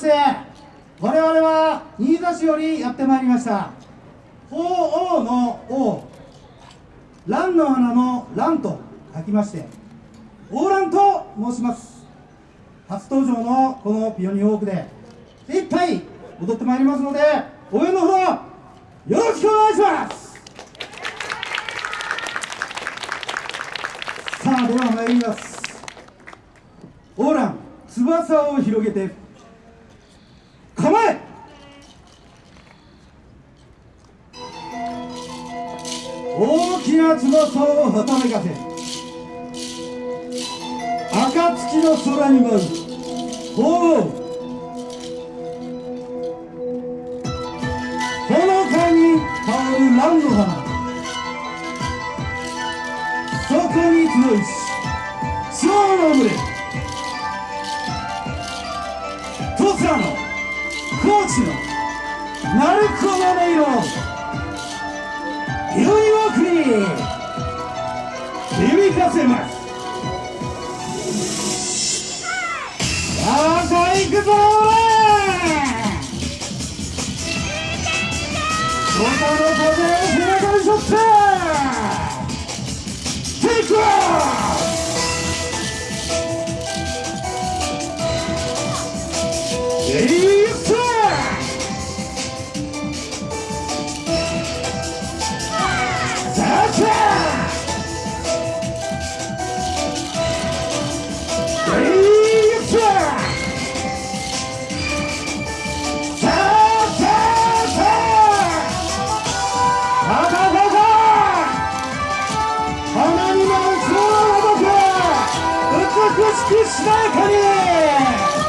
して我々は新座市よりやってまいりました。鳳凰の王蘭の花の蘭と書きまして王蘭と申します。初登場のこのピオニーウォークで精一杯踊ってまいりますので応援のほどよろしくお願いします。さあでは参ります。オーラン翼を広げて。構え大きな翼をはためかせ暁の空に舞う鳳凰。ほのかに香る蘭の花そこに集い高知の鳴子の音色。良い枠に響かせます。さあさあ行くぞ土しくしなやかに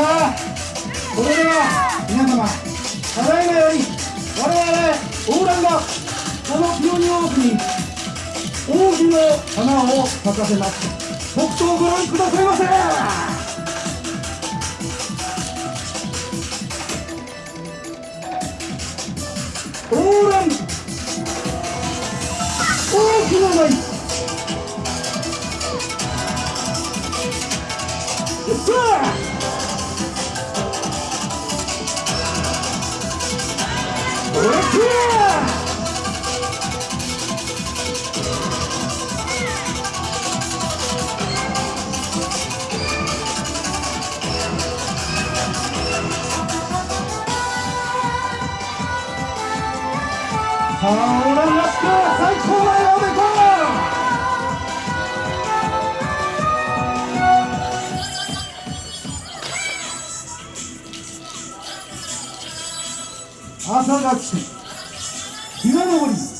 さあそれでは皆様ただいまより我々オーランがこのピオニオークに扇の花を咲かせます。北東をご覧くださいませ。オーラン大きな舞さあさあ、オーランラスク最高だよ、ベコ朝が来て、日が昇り、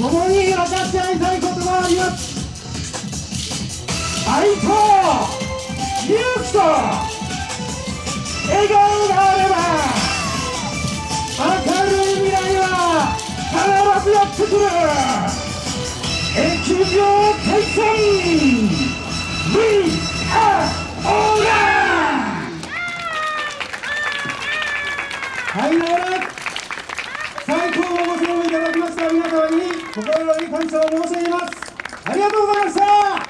共に分かって会いたいことがあります愛と勇気と笑顔があれば明るい未来は必ずやってくる疫病退散 We are all はい直れ最高のご支援いただきました皆様に心より感謝を申し上げます。ありがとうございました。